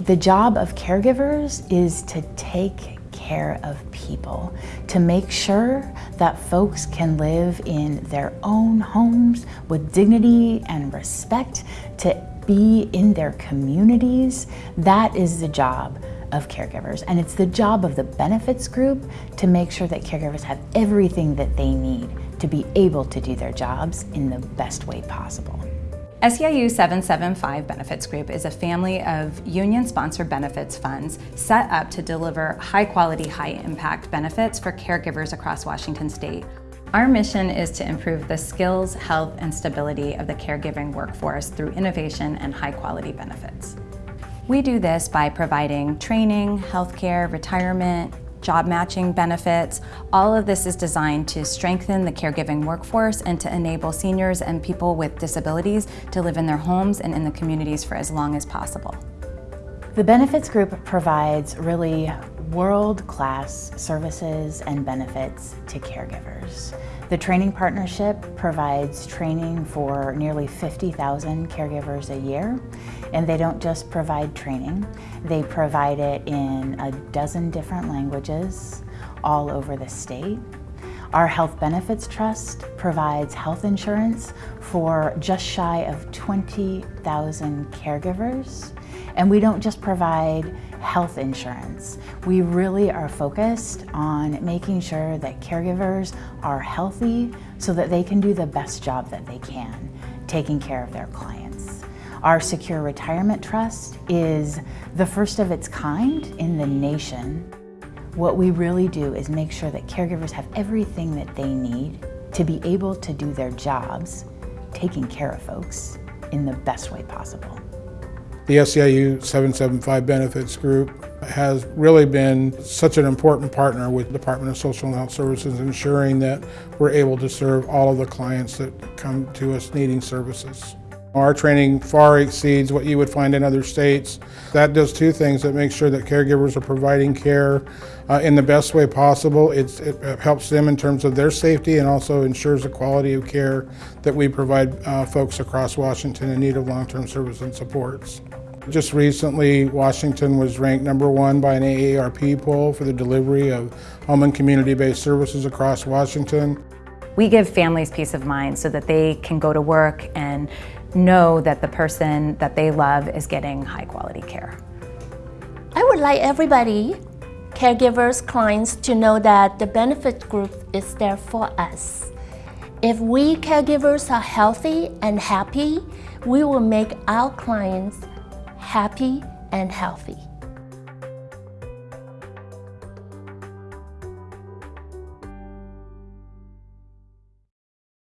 The job of caregivers is to take care of people, to make sure that folks can live in their own homes with dignity and respect, to be in their communities. That is the job of caregivers. And it's the job of the benefits group to make sure that caregivers have everything that they need to be able to do their jobs in the best way possible. SEIU 775 Benefits Group is a family of union-sponsored benefits funds set up to deliver high-quality, high-impact benefits for caregivers across Washington state. Our mission is to improve the skills, health, and stability of the caregiving workforce through innovation and high-quality benefits. We do this by providing training, healthcare, retirement, job matching benefits. All of this is designed to strengthen the caregiving workforce and to enable seniors and people with disabilities to live in their homes and in the communities for as long as possible. The Benefits Group provides really world-class services and benefits to caregivers. The Training Partnership provides training for nearly 50,000 caregivers a year, and they don't just provide training, they provide it in a dozen different languages all over the state. Our Health Benefits Trust provides health insurance for just shy of 20,000 caregivers. And we don't just provide health insurance. We really are focused on making sure that caregivers are healthy so that they can do the best job that they can, taking care of their clients. Our Secure Retirement Trust is the first of its kind in the nation. What we really do is make sure that caregivers have everything that they need to be able to do their jobs, taking care of folks in the best way possible. The SEIU 775 Benefits Group has really been such an important partner with the Department of Social and Health Services, ensuring that we're able to serve all of the clients that come to us needing services. Our training far exceeds what you would find in other states. That does two things. It makes sure that caregivers are providing care uh, in the best way possible. It's, it helps them in terms of their safety and also ensures the quality of care that we provide uh, folks across Washington in need of long-term service and supports. Just recently, Washington was ranked number one by an AARP poll for the delivery of home and community-based services across Washington. We give families peace of mind so that they can go to work and know that the person that they love is getting high quality care. I would like everybody, caregivers, clients, to know that the benefit group is there for us. If we caregivers are healthy and happy, we will make our clients happy and healthy.